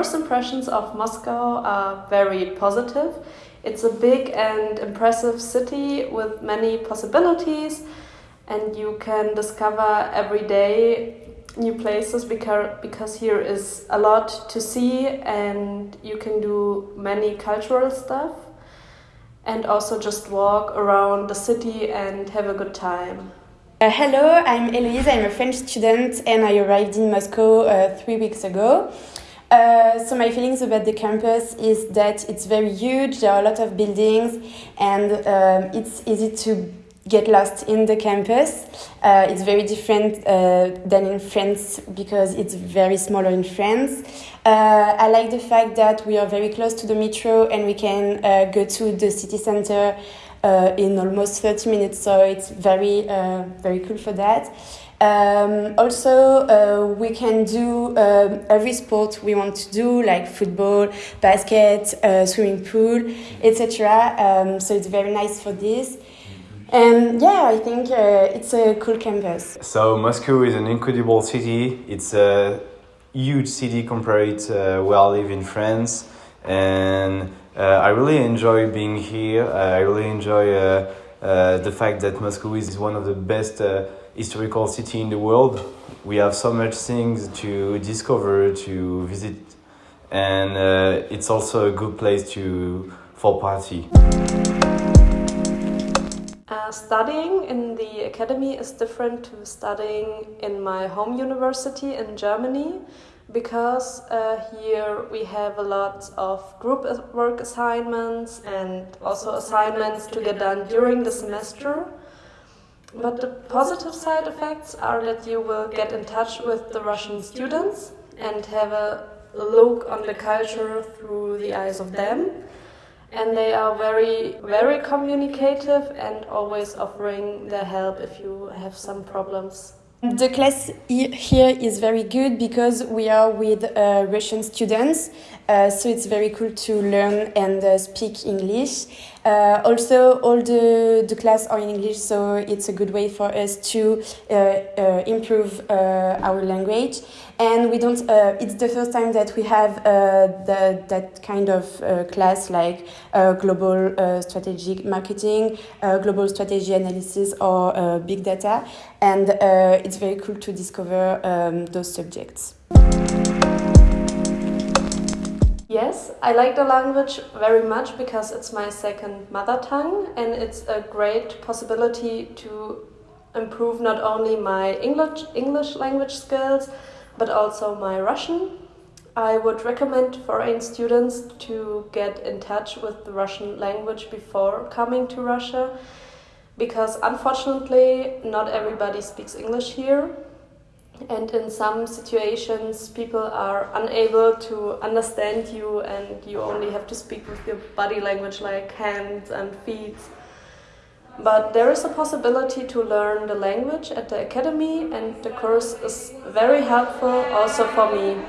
first impressions of Moscow are very positive. It's a big and impressive city with many possibilities, and you can discover every day new places because because here is a lot to see and you can do many cultural stuff and also just walk around the city and have a good time. Uh, hello, I'm Eloise. I'm a French student and I arrived in Moscow uh, three weeks ago. Uh, so my feelings about the campus is that it's very huge. There are a lot of buildings, and um, it's easy to get lost in the campus. Uh, it's very different uh, than in France because it's very smaller in France. Uh, I like the fact that we are very close to the metro and we can uh, go to the city center in almost 30 minutes. So it's very, uh, very cool for that. Um, also, uh, we can do um, every sport we want to do, like football, basket, uh, swimming pool, etc. Um, so it's very nice for this. And yeah, I think uh, it's a cool campus. So Moscow is an incredible city. It's a huge city compared to where I live in France, and uh, I really enjoy being here. Uh, I really enjoy uh, uh, the fact that Moscow is one of the best uh, historical city in the world. We have so much things to discover, to visit, and it's also a good place to for party. Uh, studying in the academy is different to studying in my home university in Germany because uh, here we have a lot of group work assignments and also assignments to get done during the semester. But the positive side effects are that you will get in touch with the Russian students and have a look on the culture through the eyes of them and they are very very communicative and always offering their help if you have some problems the class here is very good because we are with uh, Russian students, uh, so it's very cool to learn and uh, speak English. Uh, also, all the, the class are in English, so it's a good way for us to uh, uh, improve uh, our language. And we don't. Uh, it's the first time that we have uh, the, that kind of class like global strategic marketing, global strategy analysis, or big data, and it's very cool to discover um, those subjects. Yes, I like the language very much because it's my second mother tongue and it's a great possibility to improve not only my English English language skills but also my Russian. I would recommend foreign students to get in touch with the Russian language before coming to Russia because unfortunately not everybody speaks English here and in some situations people are unable to understand you and you only have to speak with your body language like hands and feet. But there is a possibility to learn the language at the academy and the course is very helpful also for me